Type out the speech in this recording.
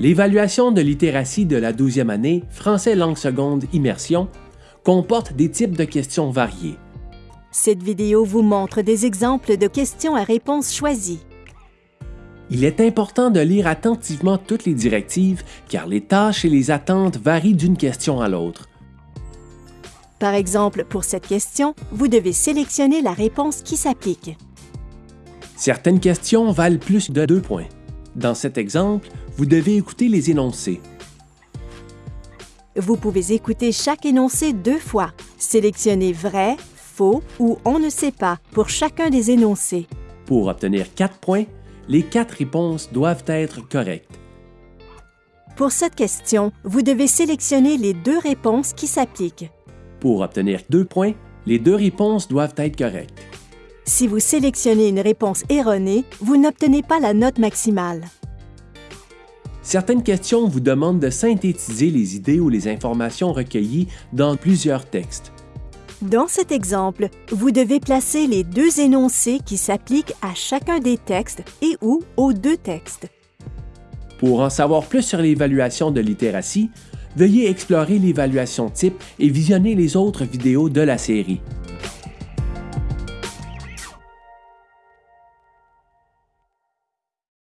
L'évaluation de littératie de la 12e année, français langue seconde immersion, comporte des types de questions variés. Cette vidéo vous montre des exemples de questions à réponse choisies. Il est important de lire attentivement toutes les directives car les tâches et les attentes varient d'une question à l'autre. Par exemple, pour cette question, vous devez sélectionner la réponse qui s'applique. Certaines questions valent plus de deux points. Dans cet exemple, vous devez écouter les énoncés. Vous pouvez écouter chaque énoncé deux fois. Sélectionnez vrai, faux ou on ne sait pas pour chacun des énoncés. Pour obtenir quatre points, les quatre réponses doivent être correctes. Pour cette question, vous devez sélectionner les deux réponses qui s'appliquent. Pour obtenir deux points, les deux réponses doivent être correctes. Si vous sélectionnez une réponse erronée, vous n'obtenez pas la note maximale. Certaines questions vous demandent de synthétiser les idées ou les informations recueillies dans plusieurs textes. Dans cet exemple, vous devez placer les deux énoncés qui s'appliquent à chacun des textes et ou aux deux textes. Pour en savoir plus sur l'évaluation de littératie, veuillez explorer l'évaluation type et visionner les autres vidéos de la série.